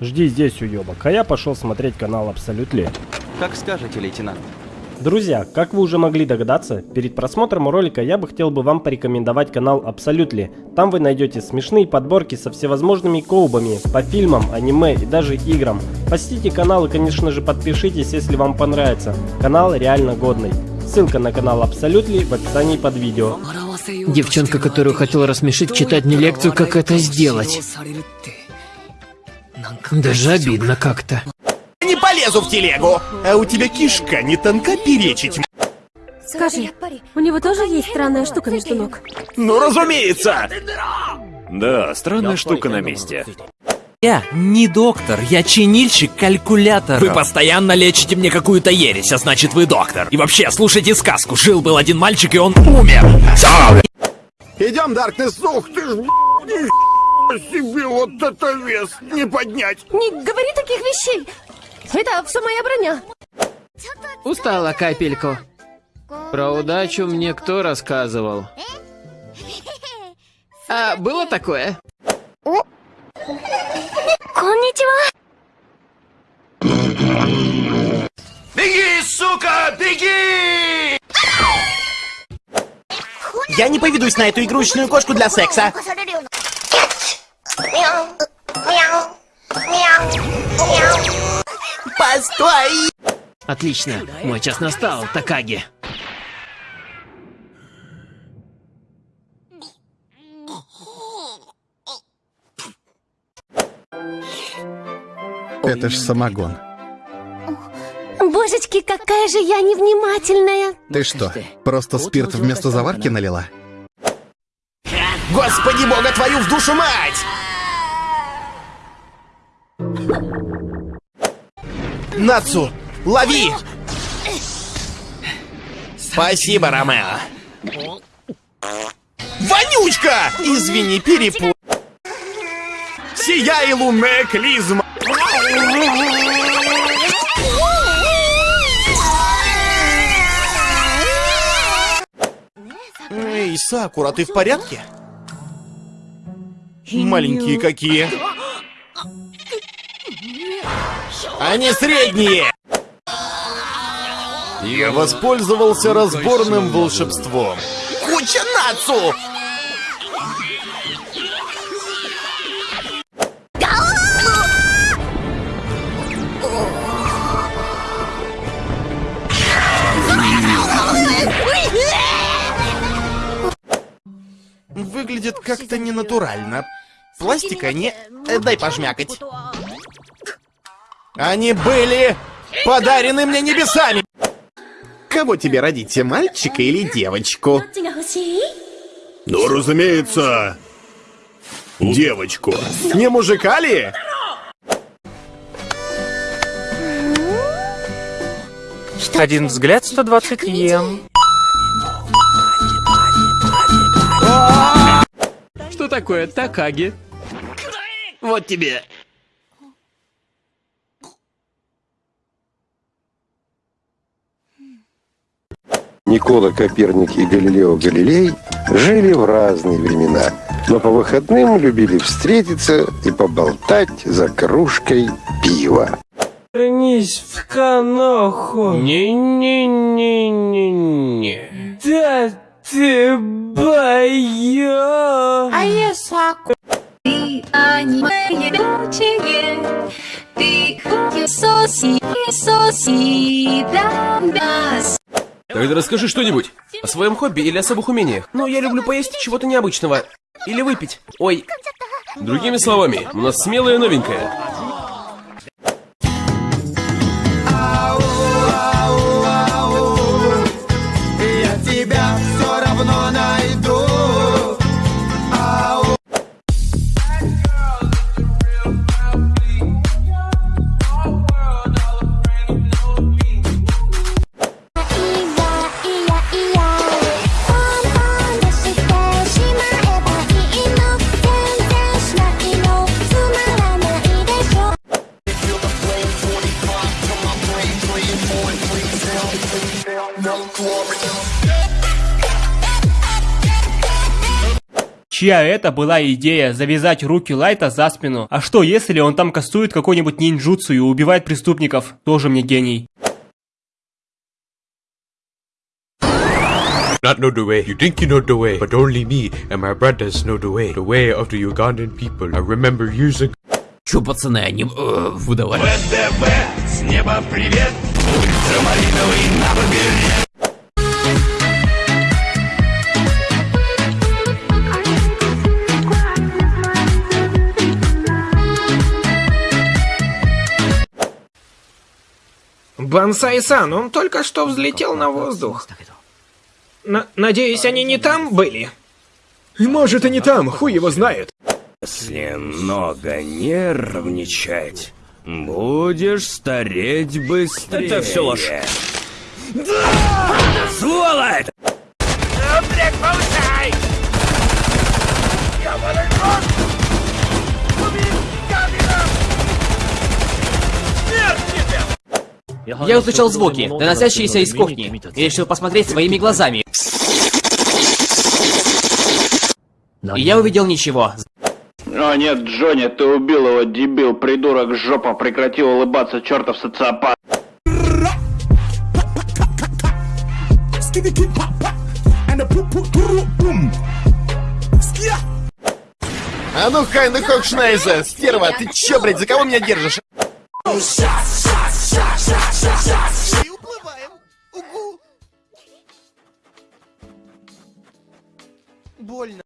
Жди здесь, уебок, а я пошел смотреть канал Абсолютли. Как скажете, лейтенант. Друзья, как вы уже могли догадаться, перед просмотром ролика я бы хотел бы вам порекомендовать канал Абсолютли. Там вы найдете смешные подборки со всевозможными коубами по фильмам, аниме и даже играм. Посетите канал и конечно же подпишитесь, если вам понравится. Канал реально годный. Ссылка на канал Абсолютли в описании под видео. Девчонка, которую хотел рассмешить, читать мне лекцию, как это сделать. Даже обидно как-то. Не полезу в телегу, а у тебя кишка не тонка перечить. Скажи, у него тоже есть странная штука между ног? Ну, разумеется! Да, странная штука на месте. Я не доктор, я чинильщик калькулятора. Вы постоянно лечите мне какую-то ересь, а значит вы доктор. И вообще, слушайте сказку. Жил-был один мальчик, и он умер. Идем, Даркнесс, ух ты ж, себе вот это вес не поднять. Не говори таких вещей! Это все моя броня. Устала капельку. Про удачу мне кто рассказывал? А, было такое? Конничева. Беги, сука, беги! Я не поведусь на эту игрушечную кошку для секса. Постой! Отлично, мой час настал, Такаги. Это ж самогон. Божечки, какая же я невнимательная. Ты что, просто спирт вместо заварки налила? Господи бога твою в душу мать! Нацу, лови! Спасибо, Ромео. Вонючка! Извини, перепу... Сияй, клизма! Эй, Сакура, ты в порядке? Маленькие какие. Они средние! Я воспользовался разборным волшебством. Куча нацу! Выглядит как-то ненатурально. Пластика не... э, Дай пожмякать. Они были подарены мне небесами. Кого тебе родить, мальчика или девочку? Ну, разумеется, девочку. Не мужика ли? Один взгляд 120 йен. Такое Такаги? Вот тебе. Никола Коперник и Галилео Галилей жили в разные времена, но по выходным любили встретиться и поболтать за кружкой пива. Вернись в каноху. Не-не-не-не-не. Да ты боё. А я Саку. Тогда расскажи что-нибудь о своем хобби или особых умениях. Ну, я люблю поесть чего-то необычного. Или выпить. Ой. Другими словами, у нас смелая новенькая. Я тебя все равно найду. Чья это была идея завязать руки Лайта за спину? А что если он там кастует какой-нибудь ниндзюцу и убивает преступников? Тоже мне гений. Not know the way. You think you know the way, but only me and my brothers know the way. The way of the Ugandan people. I remember years ago. Чё, пацаны, они... Э, выдавали. ВДВ, с неба привет, ультрамариновый на побережье. Бансай-сан, он только что взлетел на воздух. На- надеюсь, они не там были? Может и не там, хуй его знает. Если много нервничать, будешь стареть быстрее. Это всё ложь. Да! Сволочь! Блядь, получай! Я услышал звуки, доносящиеся из кухни, и решил посмотреть своими глазами. И я увидел ничего. О нет, Джонни, ты убил его, дебил, придурок, жопа, прекрати улыбаться, чертов социопат. А ну, Хайна Хокшнайза, стерва, ты чё, блядь, за кого меня держишь? И уплываем. Угу. Больно.